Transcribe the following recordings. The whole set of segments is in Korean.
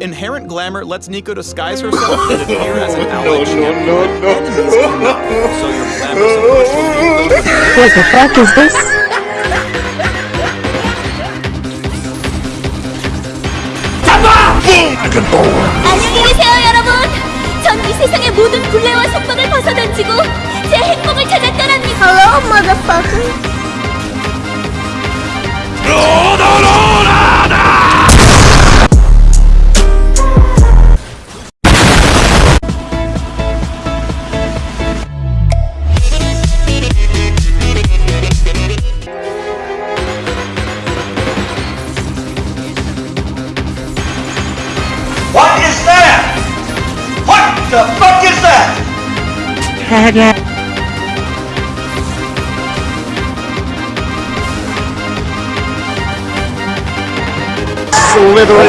Inherent glamour lets Nico disguise herself and appear as an allied champion when enemies cannot. So your glamorous approach will be loaded with What the fuck is this? 안녕히 계세요, 여러분. 전 이 세상의 모든 굴레와 속박을 벗어던지고 제 행복을 찾아 떠납니다. Hello, motherfucker. What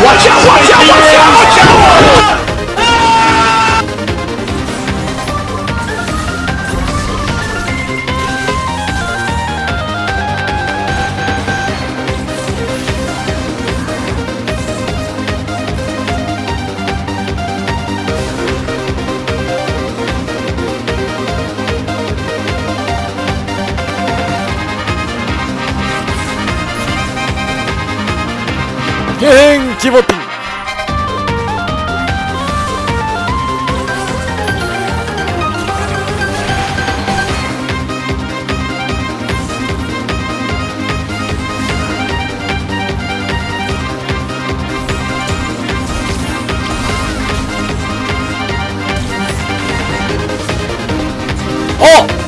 Watch out! Watch out! Watch out! Watch out! 행 집어띵 어!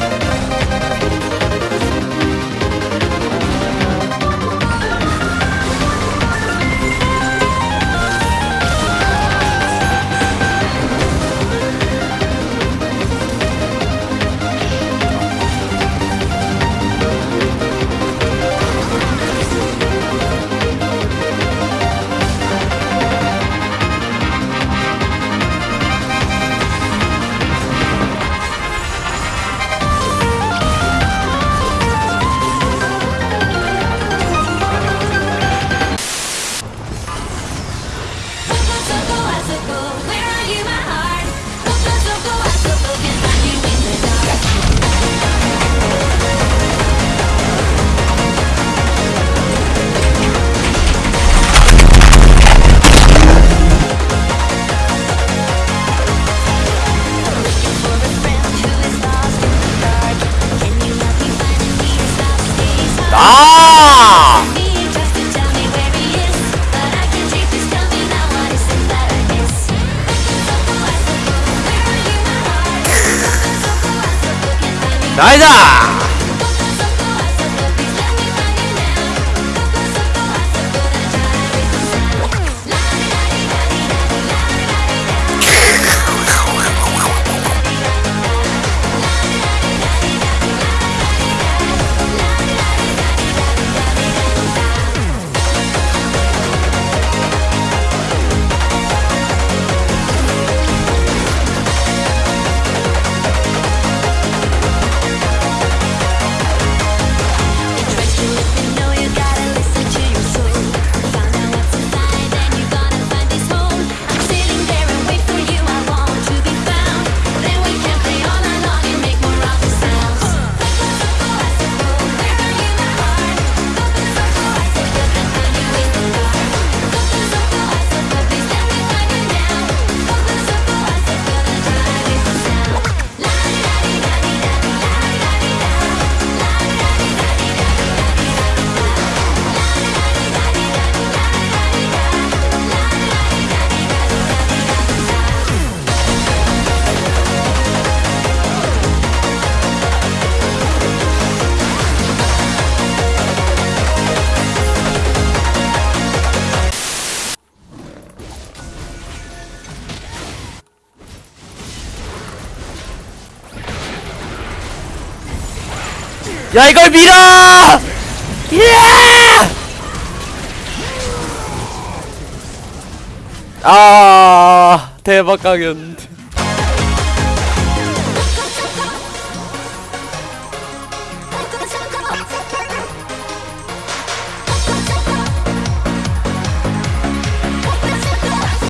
아! 나이다! 야 이걸 밀어! 예! 아 대박 강연